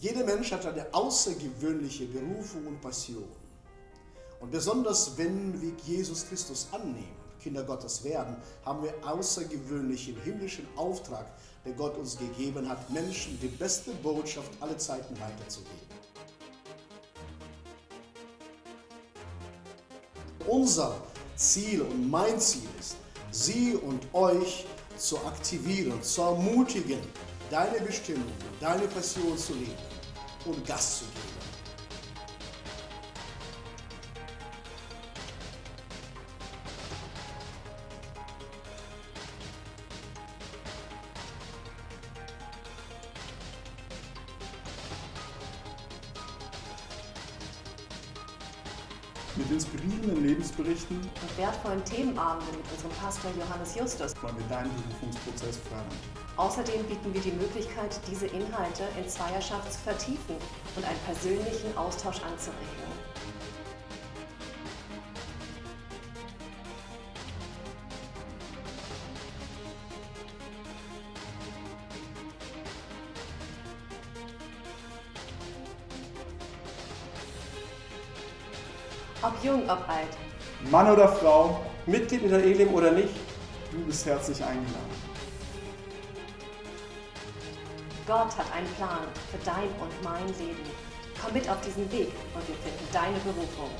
Jeder Mensch hat eine außergewöhnliche Berufung und Passion. Und besonders wenn wir Jesus Christus annehmen, Kinder Gottes werden, haben wir außergewöhnlichen himmlischen Auftrag, der Gott uns gegeben hat, Menschen die beste Botschaft aller Zeiten weiterzugeben. Unser Ziel und mein Ziel ist, Sie und euch zu aktivieren, zu ermutigen, deine Bestimmung, deine Passion zu leben und Gas zu geben. Mit inspirierenden Lebensberichten und wertvollen Themenabenden mit unserem Pastor Johannes Justus wollen wir deinen Berufungsprozess fördern. Außerdem bieten wir die Möglichkeit, diese Inhalte in Zweierschaft zu vertiefen und einen persönlichen Austausch anzuregen. Ob jung, ob alt, Mann oder Frau, Mitglied in der Elim oder nicht, du bist herzlich eingeladen. Gott hat einen Plan für dein und mein Leben. Komm mit auf diesen Weg und wir finden deine Berufung.